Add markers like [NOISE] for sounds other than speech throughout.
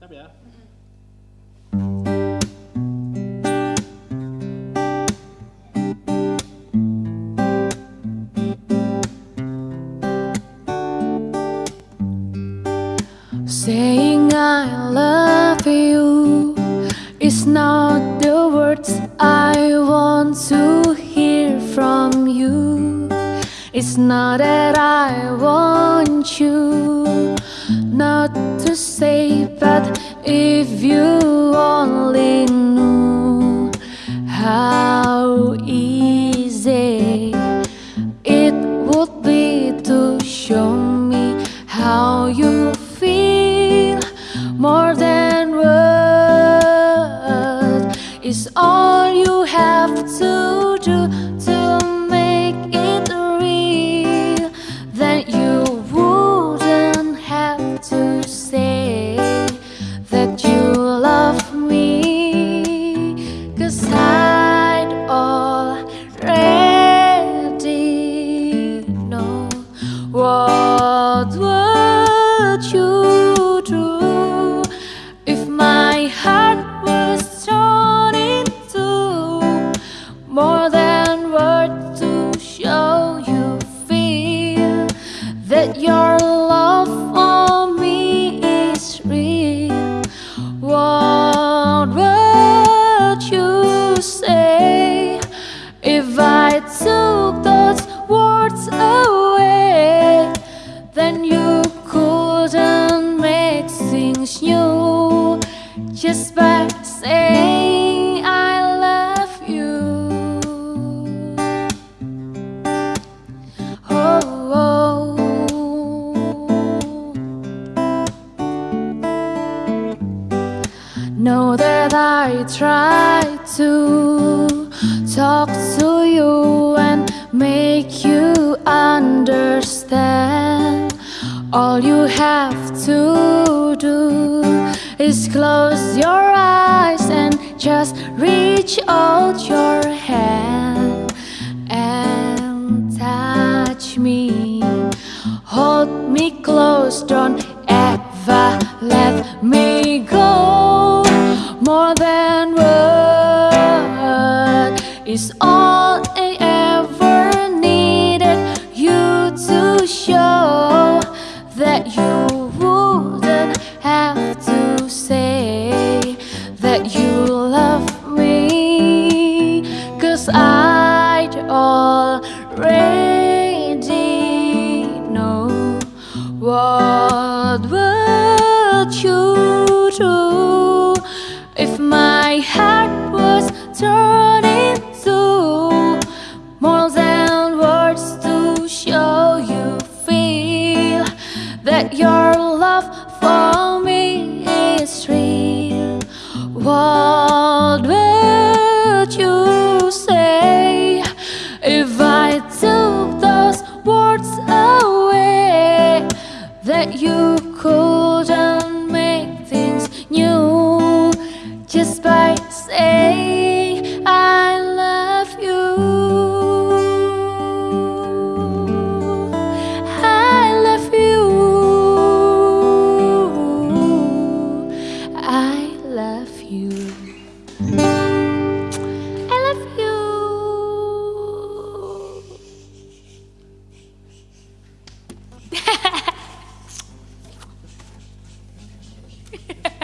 Siap ya. Saying I love you is not the words I want to hear from you. It's not that I want you not to say, but if you only knew how easy it would be to show me how you feel more than words is all heart was torn into more than words to show you feel that your love for me is real. What would you say if I took those words away? Then you saying I love you. Oh, oh. Know that I try to talk to you and make you understand. All you have to do is close your eyes and just reach out your hand and touch me. Hold me close, don't ever let me go. More than word is all I ever needed you to show that you what would you do if my heart was torn into more than words to show you feel that your love for me is real. What you couldn't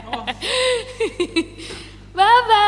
[LAUGHS] 拜拜。